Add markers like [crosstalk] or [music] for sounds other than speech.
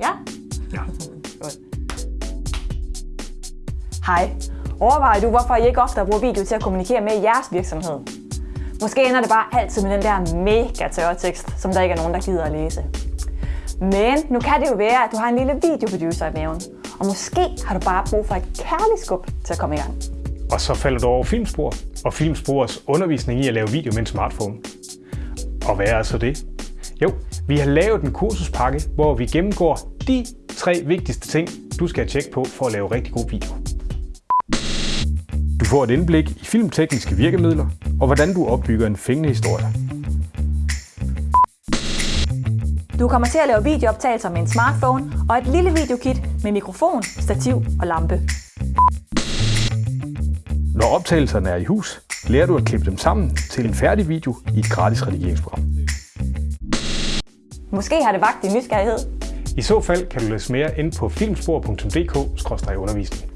Ja? Ja. [laughs] Godt. Hej. Overvejer du, hvorfor I ikke ofte bruger video til at kommunikere med i jeres virksomhed? Måske ender det bare altid med den der mega tørre tekst, som der ikke er nogen, der gider at læse. Men nu kan det jo være, at du har en lille videoproducer i maven, og måske har du bare brug for et kærligt skub til at komme i gang. Og så falder du over Filmspor og Filmspors undervisning i at lave video med en smartphone. Og hvad er så det? Jo, vi har lavet en kursuspakke, hvor vi gennemgår de tre vigtigste ting, du skal tjekke på for at lave rigtig god video. Du får et indblik i filmtekniske virkemidler og hvordan du opbygger en fængende historie. Du kommer til at lave videooptagelser med en smartphone og et lille videokit med mikrofon, stativ og lampe. Når optagelserne er i hus, lærer du at klippe dem sammen til en færdig video i et gratis redigeringsprogram. Måske har det vagt din nysgerrighed. I så fald kan du læse mere ind på filmspor.dk-undervisning.